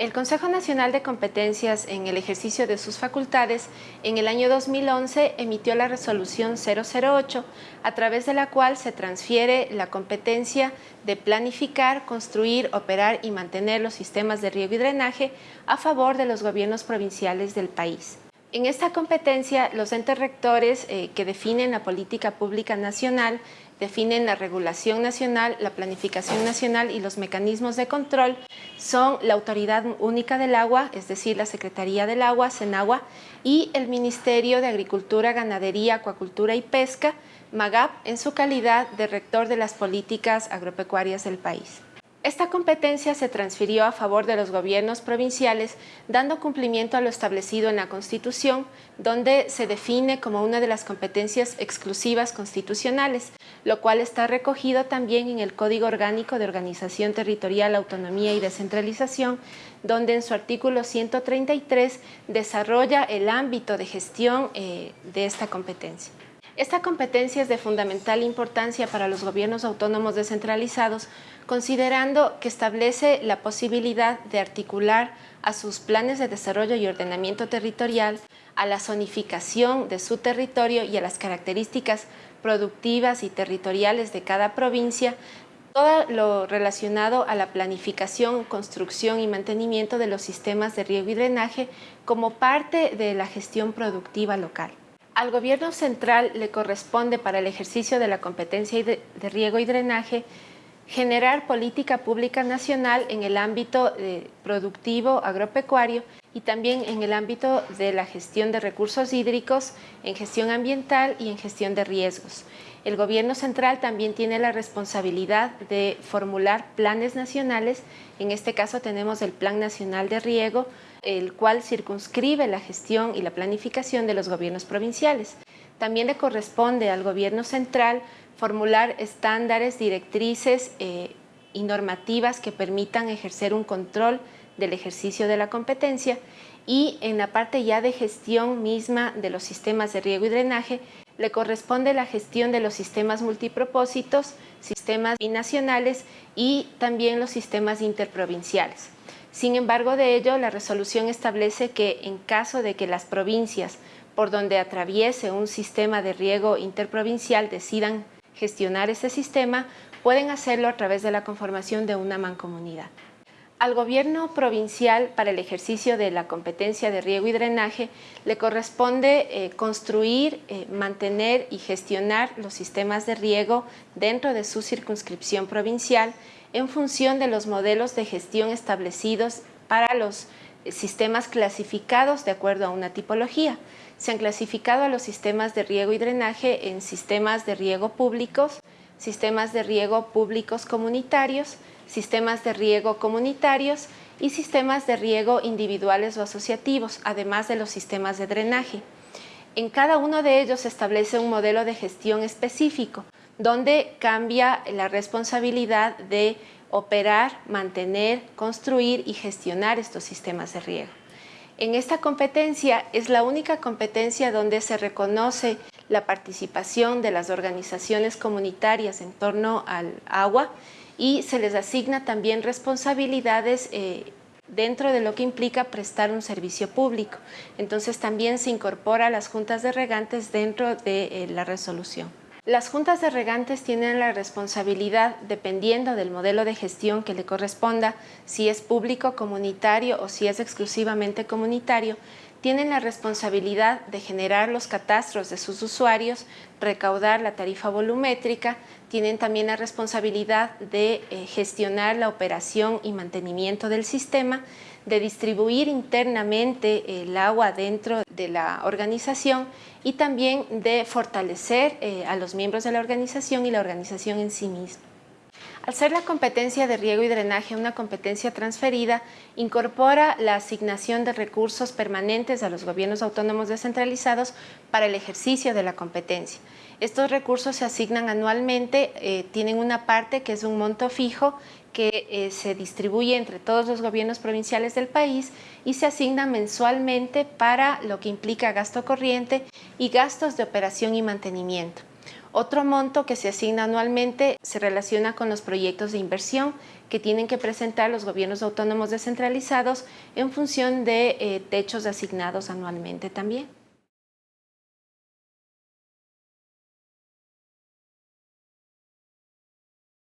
El Consejo Nacional de Competencias en el ejercicio de sus facultades en el año 2011 emitió la resolución 008 a través de la cual se transfiere la competencia de planificar, construir, operar y mantener los sistemas de riego y drenaje a favor de los gobiernos provinciales del país. En esta competencia, los entes rectores eh, que definen la política pública nacional, definen la regulación nacional, la planificación nacional y los mecanismos de control son la Autoridad Única del Agua, es decir, la Secretaría del Agua, CENAGUA, y el Ministerio de Agricultura, Ganadería, Acuacultura y Pesca, MAGAP, en su calidad de rector de las políticas agropecuarias del país. Esta competencia se transfirió a favor de los gobiernos provinciales, dando cumplimiento a lo establecido en la Constitución, donde se define como una de las competencias exclusivas constitucionales, lo cual está recogido también en el Código Orgánico de Organización Territorial, Autonomía y Descentralización, donde en su artículo 133 desarrolla el ámbito de gestión eh, de esta competencia. Esta competencia es de fundamental importancia para los gobiernos autónomos descentralizados, considerando que establece la posibilidad de articular a sus planes de desarrollo y ordenamiento territorial, a la zonificación de su territorio y a las características productivas y territoriales de cada provincia, todo lo relacionado a la planificación, construcción y mantenimiento de los sistemas de riego y drenaje como parte de la gestión productiva local. Al gobierno central le corresponde para el ejercicio de la competencia de, riego y drenaje generar política pública nacional en el ámbito eh, productivo agropecuario y también en el ámbito de la gestión de recursos hídricos, en gestión ambiental y en gestión de riesgos. El gobierno central también tiene la responsabilidad de formular planes nacionales, en este caso tenemos el Plan Nacional de Riego, el cual circunscribe la gestión y la planificación de los gobiernos provinciales. También le corresponde al gobierno central formular estándares, directrices eh, y normativas que permitan ejercer un control del ejercicio de la competencia y en la parte ya de gestión misma de los sistemas de riego y drenaje le corresponde la gestión de los sistemas multipropósitos, sistemas binacionales y también los sistemas interprovinciales. Sin embargo de ello, la resolución establece que en caso de que las provincias por donde atraviese un sistema de riego interprovincial decidan gestionar ese sistema, pueden hacerlo a través de la conformación de una mancomunidad. Al gobierno provincial para el ejercicio de la competencia de riego y drenaje le corresponde eh, construir, eh, mantener y gestionar los sistemas de riego dentro de su circunscripción provincial en función de los modelos de gestión establecidos para los sistemas clasificados de acuerdo a una tipología. Se han clasificado a los sistemas de riego y drenaje en sistemas de riego públicos, sistemas de riego públicos comunitarios, sistemas de riego comunitarios y sistemas de riego individuales o asociativos, además de los sistemas de drenaje. En cada uno de ellos se establece un modelo de gestión específico, donde cambia la responsabilidad de operar, mantener, construir y gestionar estos sistemas de riego. En esta competencia es la única competencia donde se reconoce la participación de las organizaciones comunitarias en torno al agua y se les asigna también responsabilidades eh, dentro de lo que implica prestar un servicio público. Entonces también se incorpora a las juntas de regantes dentro de eh, la resolución. Las juntas de regantes tienen la responsabilidad, dependiendo del modelo de gestión que le corresponda, si es público, comunitario o si es exclusivamente comunitario, tienen la responsabilidad de generar los catastros de sus usuarios, recaudar la tarifa volumétrica, tienen también la responsabilidad de eh, gestionar la operación y mantenimiento del sistema, de distribuir internamente el agua dentro de la organización y también de fortalecer eh, a los miembros de la organización y la organización en sí misma. Al ser la competencia de riego y drenaje una competencia transferida, incorpora la asignación de recursos permanentes a los gobiernos autónomos descentralizados para el ejercicio de la competencia. Estos recursos se asignan anualmente, eh, tienen una parte que es un monto fijo que eh, se distribuye entre todos los gobiernos provinciales del país y se asigna mensualmente para lo que implica gasto corriente y gastos de operación y mantenimiento. Otro monto que se asigna anualmente se relaciona con los proyectos de inversión que tienen que presentar los gobiernos autónomos descentralizados en función de eh, techos asignados anualmente también.